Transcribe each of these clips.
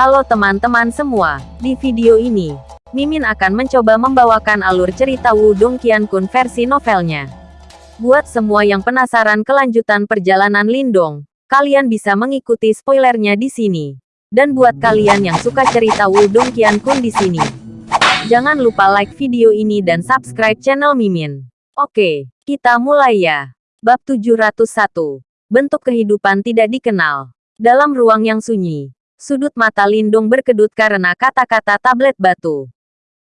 Halo teman-teman semua, di video ini, Mimin akan mencoba membawakan alur cerita Wudong Qiankun versi novelnya. Buat semua yang penasaran kelanjutan perjalanan Lindong, kalian bisa mengikuti spoilernya di sini. Dan buat kalian yang suka cerita Wudong Qiankun di sini, jangan lupa like video ini dan subscribe channel Mimin. Oke, kita mulai ya. Bab 701. Bentuk kehidupan tidak dikenal. Dalam ruang yang sunyi, Sudut mata Lindung berkedut karena kata-kata tablet batu.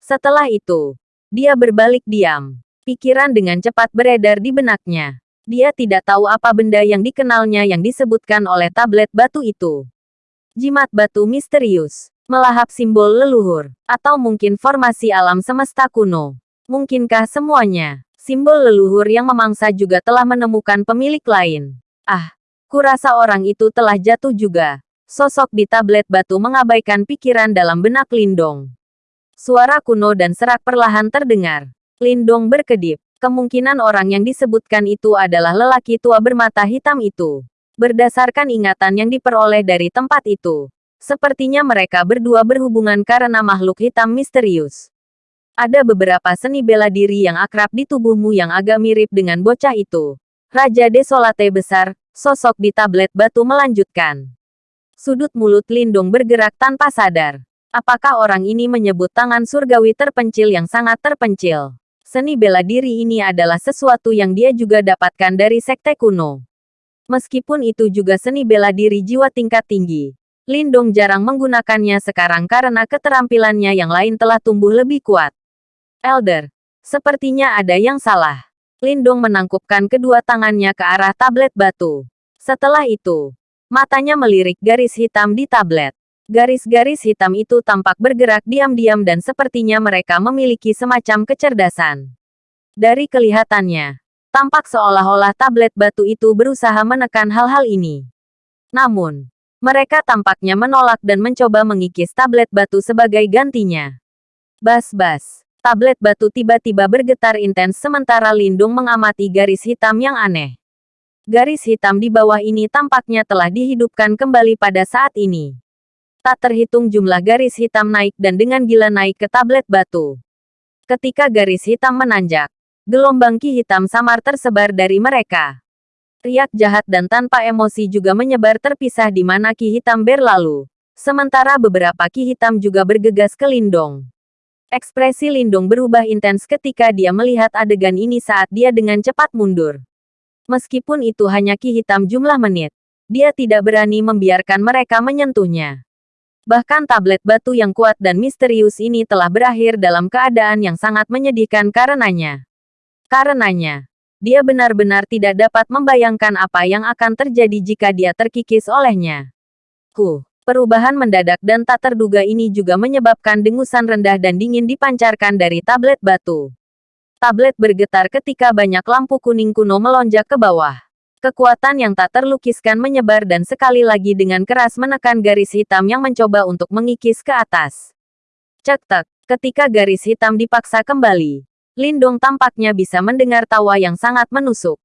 Setelah itu, dia berbalik diam. Pikiran dengan cepat beredar di benaknya. Dia tidak tahu apa benda yang dikenalnya yang disebutkan oleh tablet batu itu. Jimat batu misterius, melahap simbol leluhur, atau mungkin formasi alam semesta kuno. Mungkinkah semuanya? Simbol leluhur yang memangsa juga telah menemukan pemilik lain. Ah, kurasa orang itu telah jatuh juga. Sosok di tablet batu mengabaikan pikiran dalam benak Lindong. Suara kuno dan serak perlahan terdengar. Lindong berkedip. Kemungkinan orang yang disebutkan itu adalah lelaki tua bermata hitam itu. Berdasarkan ingatan yang diperoleh dari tempat itu, sepertinya mereka berdua berhubungan karena makhluk hitam misterius. Ada beberapa seni bela diri yang akrab di tubuhmu yang agak mirip dengan bocah itu. Raja Desolate besar, sosok di tablet batu melanjutkan. Sudut mulut Lindung bergerak tanpa sadar. Apakah orang ini menyebut tangan surgawi terpencil yang sangat terpencil? Seni bela diri ini adalah sesuatu yang dia juga dapatkan dari sekte kuno. Meskipun itu juga seni bela diri jiwa tingkat tinggi, Lindong jarang menggunakannya sekarang karena keterampilannya yang lain telah tumbuh lebih kuat. Elder, sepertinya ada yang salah. Lindong menangkupkan kedua tangannya ke arah tablet batu. Setelah itu, Matanya melirik garis hitam di tablet. Garis-garis hitam itu tampak bergerak diam-diam dan sepertinya mereka memiliki semacam kecerdasan. Dari kelihatannya, tampak seolah-olah tablet batu itu berusaha menekan hal-hal ini. Namun, mereka tampaknya menolak dan mencoba mengikis tablet batu sebagai gantinya. Bas-bas, tablet batu tiba-tiba bergetar intens sementara Lindung mengamati garis hitam yang aneh. Garis hitam di bawah ini tampaknya telah dihidupkan kembali pada saat ini. Tak terhitung jumlah garis hitam naik dan dengan gila naik ke tablet batu. Ketika garis hitam menanjak, gelombang ki hitam samar tersebar dari mereka. Riak jahat dan tanpa emosi juga menyebar terpisah di mana ki hitam berlalu. Sementara beberapa ki hitam juga bergegas ke Lindong. Ekspresi Lindong berubah intens ketika dia melihat adegan ini saat dia dengan cepat mundur. Meskipun itu hanya ki hitam jumlah menit, dia tidak berani membiarkan mereka menyentuhnya. Bahkan tablet batu yang kuat dan misterius ini telah berakhir dalam keadaan yang sangat menyedihkan karenanya. Karenanya, dia benar-benar tidak dapat membayangkan apa yang akan terjadi jika dia terkikis olehnya. Huh, perubahan mendadak dan tak terduga ini juga menyebabkan dengusan rendah dan dingin dipancarkan dari tablet batu. Tablet bergetar ketika banyak lampu kuning kuno melonjak ke bawah. Kekuatan yang tak terlukiskan menyebar dan sekali lagi dengan keras menekan garis hitam yang mencoba untuk mengikis ke atas. Cek-tek, ketika garis hitam dipaksa kembali, Lindong tampaknya bisa mendengar tawa yang sangat menusuk.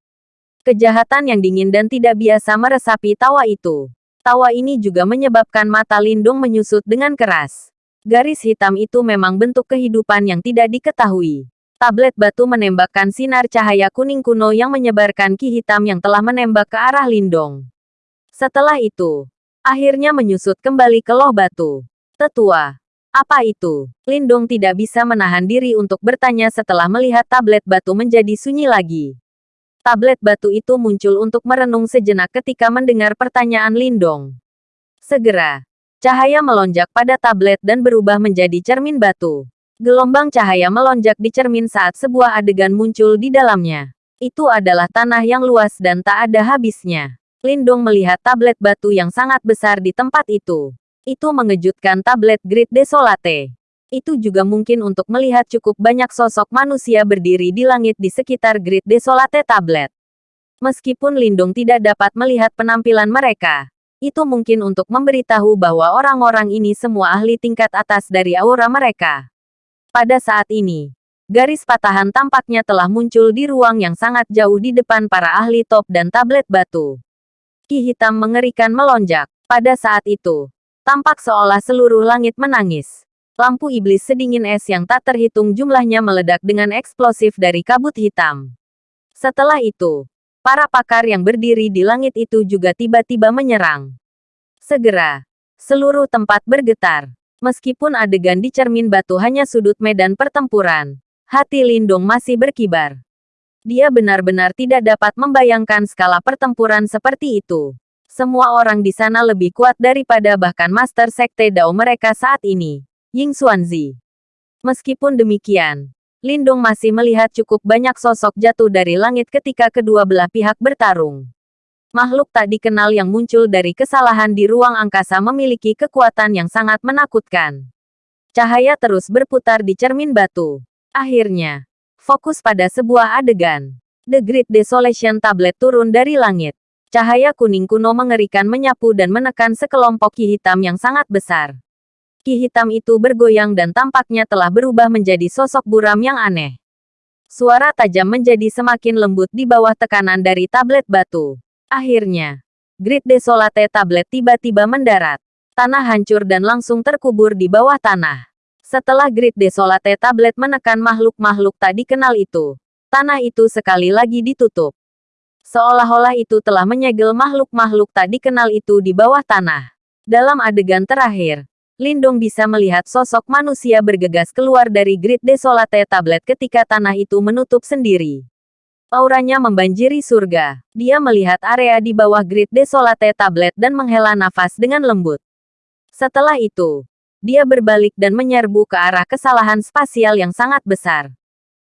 Kejahatan yang dingin dan tidak biasa meresapi tawa itu. Tawa ini juga menyebabkan mata Lindung menyusut dengan keras. Garis hitam itu memang bentuk kehidupan yang tidak diketahui. Tablet batu menembakkan sinar cahaya kuning kuno yang menyebarkan ki hitam yang telah menembak ke arah Lindong. Setelah itu, akhirnya menyusut kembali ke loh batu. Tetua, apa itu? Lindong tidak bisa menahan diri untuk bertanya setelah melihat tablet batu menjadi sunyi lagi. Tablet batu itu muncul untuk merenung sejenak ketika mendengar pertanyaan Lindong. Segera, cahaya melonjak pada tablet dan berubah menjadi cermin batu. Gelombang cahaya melonjak di cermin saat sebuah adegan muncul di dalamnya. Itu adalah tanah yang luas dan tak ada habisnya. Lindong melihat tablet batu yang sangat besar di tempat itu. Itu mengejutkan tablet Grid Desolate. Itu juga mungkin untuk melihat cukup banyak sosok manusia berdiri di langit di sekitar Grid Desolate tablet. Meskipun Lindong tidak dapat melihat penampilan mereka, itu mungkin untuk memberitahu bahwa orang-orang ini semua ahli tingkat atas dari aura mereka. Pada saat ini, garis patahan tampaknya telah muncul di ruang yang sangat jauh di depan para ahli top dan tablet batu. Ki hitam mengerikan melonjak. Pada saat itu, Tampak seolah seluruh langit menangis. Lampu iblis sedingin es yang tak terhitung jumlahnya meledak dengan eksplosif dari kabut hitam. Setelah itu, para pakar yang berdiri di langit itu juga tiba-tiba menyerang. Segera, seluruh tempat bergetar. Meskipun adegan di cermin batu hanya sudut medan pertempuran, hati Lindong masih berkibar. Dia benar-benar tidak dapat membayangkan skala pertempuran seperti itu. Semua orang di sana lebih kuat daripada bahkan Master Sekte Dao mereka saat ini. Ying Xuanzi. Meskipun demikian, Lindung masih melihat cukup banyak sosok jatuh dari langit ketika kedua belah pihak bertarung. Makhluk tak dikenal yang muncul dari kesalahan di ruang angkasa memiliki kekuatan yang sangat menakutkan. Cahaya terus berputar di cermin batu. Akhirnya, fokus pada sebuah adegan. The Great Desolation Tablet turun dari langit. Cahaya kuning kuno mengerikan menyapu dan menekan sekelompok ki hitam yang sangat besar. Ki hitam itu bergoyang dan tampaknya telah berubah menjadi sosok buram yang aneh. Suara tajam menjadi semakin lembut di bawah tekanan dari tablet batu. Akhirnya, Grid Desolate tablet tiba-tiba mendarat. Tanah hancur dan langsung terkubur di bawah tanah. Setelah Grid Desolate tablet menekan makhluk-makhluk tak dikenal itu, tanah itu sekali lagi ditutup. Seolah-olah itu telah menyegel makhluk-makhluk tak dikenal itu di bawah tanah. Dalam adegan terakhir, Lindong bisa melihat sosok manusia bergegas keluar dari Grid Desolate Tablet ketika tanah itu menutup sendiri. Auranya membanjiri surga. Dia melihat area di bawah Grid Desolate Tablet dan menghela nafas dengan lembut. Setelah itu, dia berbalik dan menyerbu ke arah kesalahan spasial yang sangat besar.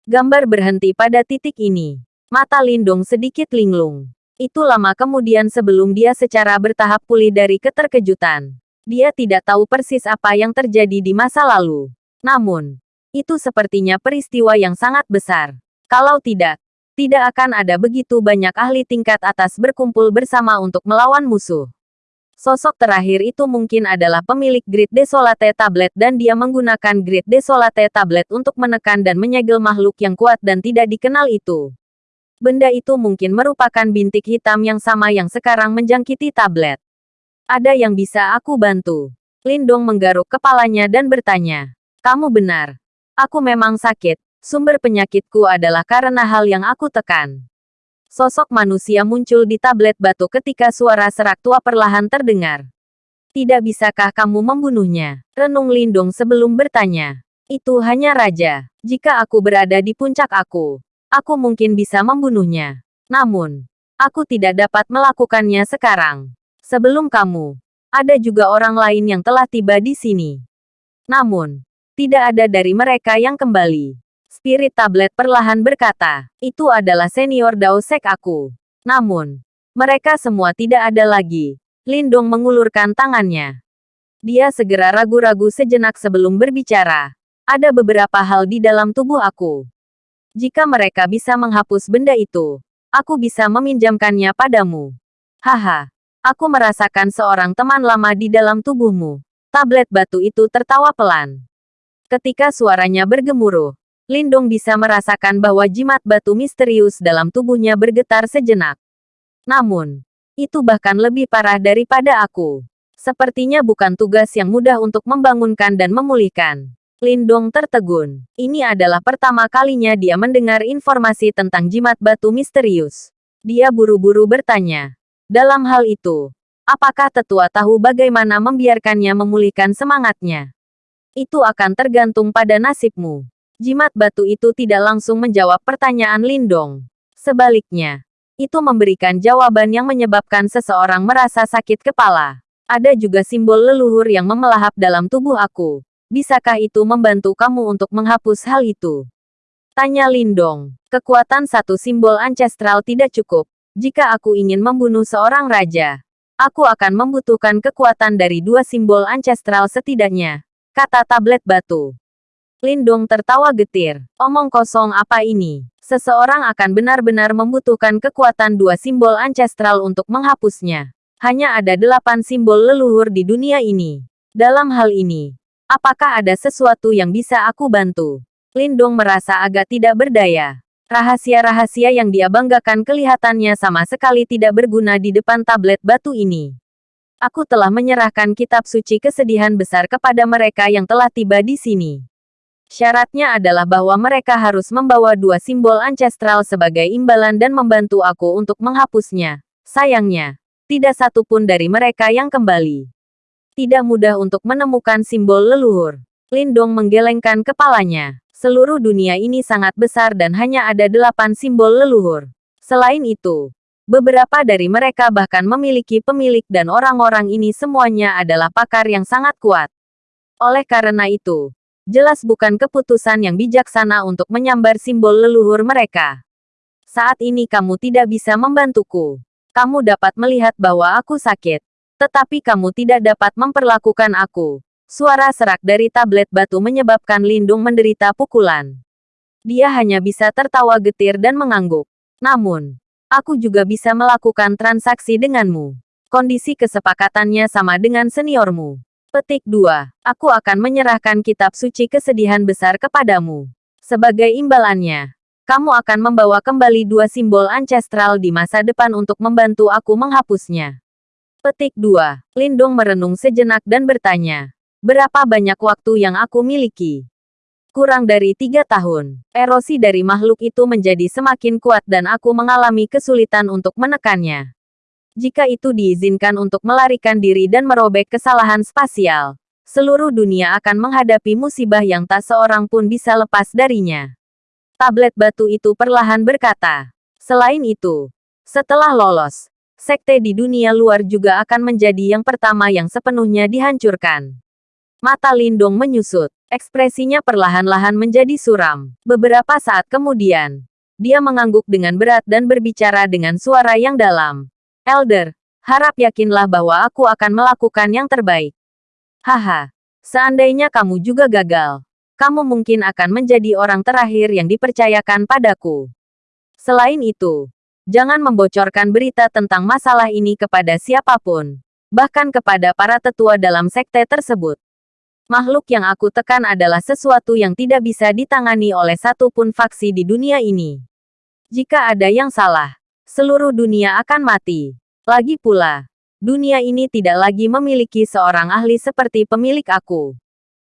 Gambar berhenti pada titik ini. Mata Lindong sedikit linglung. Itu lama kemudian sebelum dia secara bertahap pulih dari keterkejutan. Dia tidak tahu persis apa yang terjadi di masa lalu. Namun, itu sepertinya peristiwa yang sangat besar. Kalau tidak, tidak akan ada begitu banyak ahli tingkat atas berkumpul bersama untuk melawan musuh. Sosok terakhir itu mungkin adalah pemilik Grid Desolate Tablet dan dia menggunakan Grid Desolate Tablet untuk menekan dan menyegel makhluk yang kuat dan tidak dikenal itu. Benda itu mungkin merupakan bintik hitam yang sama yang sekarang menjangkiti tablet. Ada yang bisa aku bantu? Lindong menggaruk kepalanya dan bertanya. Kamu benar. Aku memang sakit. Sumber penyakitku adalah karena hal yang aku tekan. Sosok manusia muncul di tablet batu ketika suara serak tua perlahan terdengar. Tidak bisakah kamu membunuhnya? Renung Lindung sebelum bertanya. Itu hanya raja. Jika aku berada di puncak aku, aku mungkin bisa membunuhnya. Namun, aku tidak dapat melakukannya sekarang. Sebelum kamu, ada juga orang lain yang telah tiba di sini. Namun, tidak ada dari mereka yang kembali. Spirit tablet perlahan berkata, itu adalah senior Daosek aku. Namun, mereka semua tidak ada lagi. Lindung mengulurkan tangannya. Dia segera ragu-ragu sejenak sebelum berbicara. Ada beberapa hal di dalam tubuh aku. Jika mereka bisa menghapus benda itu, aku bisa meminjamkannya padamu. Haha. Aku merasakan seorang teman lama di dalam tubuhmu. Tablet batu itu tertawa pelan. Ketika suaranya bergemuruh, Lindung bisa merasakan bahwa jimat batu misterius dalam tubuhnya bergetar sejenak. Namun, itu bahkan lebih parah daripada aku. Sepertinya bukan tugas yang mudah untuk membangunkan dan memulihkan. Lindong tertegun. Ini adalah pertama kalinya dia mendengar informasi tentang jimat batu misterius. Dia buru-buru bertanya, dalam hal itu, apakah tetua tahu bagaimana membiarkannya memulihkan semangatnya? Itu akan tergantung pada nasibmu. Jimat batu itu tidak langsung menjawab pertanyaan Lindong. Sebaliknya, itu memberikan jawaban yang menyebabkan seseorang merasa sakit kepala. Ada juga simbol leluhur yang memelahap dalam tubuh aku. Bisakah itu membantu kamu untuk menghapus hal itu? Tanya Lindong. Kekuatan satu simbol ancestral tidak cukup. Jika aku ingin membunuh seorang raja, aku akan membutuhkan kekuatan dari dua simbol ancestral setidaknya, kata tablet batu. Lindong tertawa getir. Omong kosong apa ini? Seseorang akan benar-benar membutuhkan kekuatan dua simbol ancestral untuk menghapusnya. Hanya ada delapan simbol leluhur di dunia ini. Dalam hal ini, apakah ada sesuatu yang bisa aku bantu? Lindong merasa agak tidak berdaya. Rahasia-rahasia yang dia banggakan kelihatannya sama sekali tidak berguna di depan tablet batu ini. Aku telah menyerahkan kitab suci kesedihan besar kepada mereka yang telah tiba di sini. Syaratnya adalah bahwa mereka harus membawa dua simbol ancestral sebagai imbalan dan membantu aku untuk menghapusnya. Sayangnya, tidak satu pun dari mereka yang kembali. Tidak mudah untuk menemukan simbol leluhur. Lindong menggelengkan kepalanya. Seluruh dunia ini sangat besar dan hanya ada delapan simbol leluhur. Selain itu, beberapa dari mereka bahkan memiliki pemilik dan orang-orang ini semuanya adalah pakar yang sangat kuat. Oleh karena itu, Jelas bukan keputusan yang bijaksana untuk menyambar simbol leluhur mereka. Saat ini kamu tidak bisa membantuku. Kamu dapat melihat bahwa aku sakit. Tetapi kamu tidak dapat memperlakukan aku. Suara serak dari tablet batu menyebabkan Lindung menderita pukulan. Dia hanya bisa tertawa getir dan mengangguk. Namun, aku juga bisa melakukan transaksi denganmu. Kondisi kesepakatannya sama dengan seniormu. Petik 2. Aku akan menyerahkan kitab suci kesedihan besar kepadamu. Sebagai imbalannya, kamu akan membawa kembali dua simbol ancestral di masa depan untuk membantu aku menghapusnya. Petik 2. Lindong merenung sejenak dan bertanya, berapa banyak waktu yang aku miliki? Kurang dari tiga tahun, erosi dari makhluk itu menjadi semakin kuat dan aku mengalami kesulitan untuk menekannya jika itu diizinkan untuk melarikan diri dan merobek kesalahan spasial, seluruh dunia akan menghadapi musibah yang tak seorang pun bisa lepas darinya. Tablet batu itu perlahan berkata. Selain itu, setelah lolos, sekte di dunia luar juga akan menjadi yang pertama yang sepenuhnya dihancurkan. Mata Lindong menyusut, ekspresinya perlahan-lahan menjadi suram. Beberapa saat kemudian, dia mengangguk dengan berat dan berbicara dengan suara yang dalam. Elder, harap yakinlah bahwa aku akan melakukan yang terbaik. Haha, seandainya kamu juga gagal, kamu mungkin akan menjadi orang terakhir yang dipercayakan padaku. Selain itu, jangan membocorkan berita tentang masalah ini kepada siapa pun, bahkan kepada para tetua dalam sekte tersebut. Makhluk yang aku tekan adalah sesuatu yang tidak bisa ditangani oleh satupun faksi di dunia ini. Jika ada yang salah, seluruh dunia akan mati. Lagi pula, dunia ini tidak lagi memiliki seorang ahli seperti pemilik aku.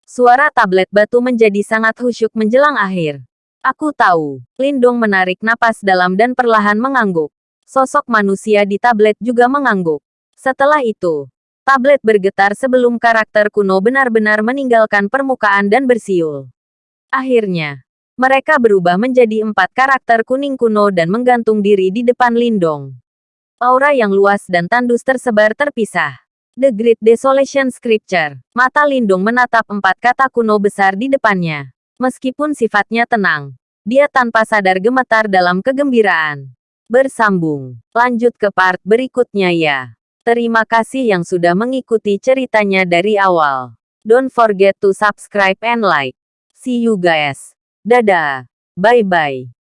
Suara tablet batu menjadi sangat khusyuk menjelang akhir. Aku tahu, Lindong menarik napas dalam dan perlahan mengangguk. Sosok manusia di tablet juga mengangguk. Setelah itu, tablet bergetar sebelum karakter kuno benar-benar meninggalkan permukaan dan bersiul. Akhirnya, mereka berubah menjadi empat karakter kuning kuno dan menggantung diri di depan Lindong. Aura yang luas dan tandus tersebar terpisah. The Great Desolation Scripture. Mata Lindung menatap empat kata kuno besar di depannya. Meskipun sifatnya tenang, dia tanpa sadar gemetar dalam kegembiraan. Bersambung. Lanjut ke part berikutnya ya. Terima kasih yang sudah mengikuti ceritanya dari awal. Don't forget to subscribe and like. See you guys. Dadah. Bye-bye.